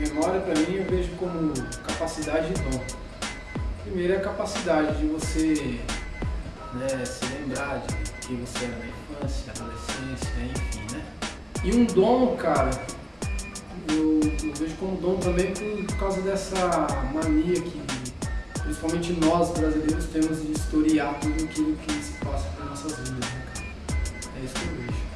Memória para mim eu vejo como capacidade de dom. Primeiro é a capacidade de você né, se lembrar de quem você era na infância, adolescência, enfim, né? E um dom, cara, eu, eu vejo como dom também por, causa dessa mania que principalmente nós brasileiros temos de historiar tudo aquilo que se passa nas nossas vidas, né. É isso que eu vejo.